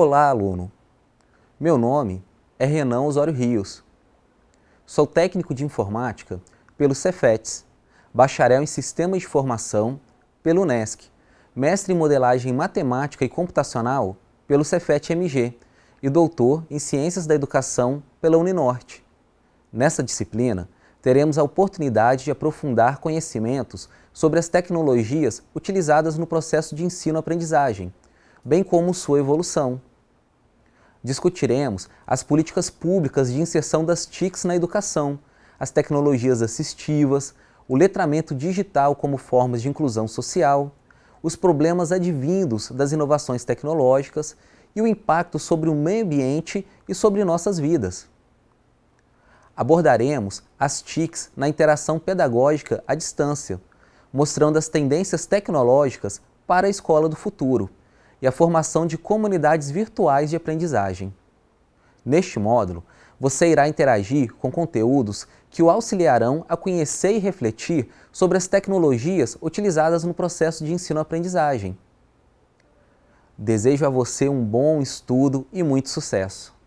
Olá, aluno! Meu nome é Renan Osório Rios. Sou técnico de informática pelo Cefetes, bacharel em Sistemas de Formação pelo UNESC, mestre em modelagem matemática e computacional pelo Cefet-MG e doutor em Ciências da Educação pela Uninorte. Nessa disciplina, teremos a oportunidade de aprofundar conhecimentos sobre as tecnologias utilizadas no processo de ensino-aprendizagem, bem como sua evolução. Discutiremos as políticas públicas de inserção das TICs na educação, as tecnologias assistivas, o letramento digital como formas de inclusão social, os problemas advindos das inovações tecnológicas e o impacto sobre o meio ambiente e sobre nossas vidas. Abordaremos as TICs na interação pedagógica à distância, mostrando as tendências tecnológicas para a escola do futuro e a formação de comunidades virtuais de aprendizagem. Neste módulo, você irá interagir com conteúdos que o auxiliarão a conhecer e refletir sobre as tecnologias utilizadas no processo de ensino-aprendizagem. Desejo a você um bom estudo e muito sucesso!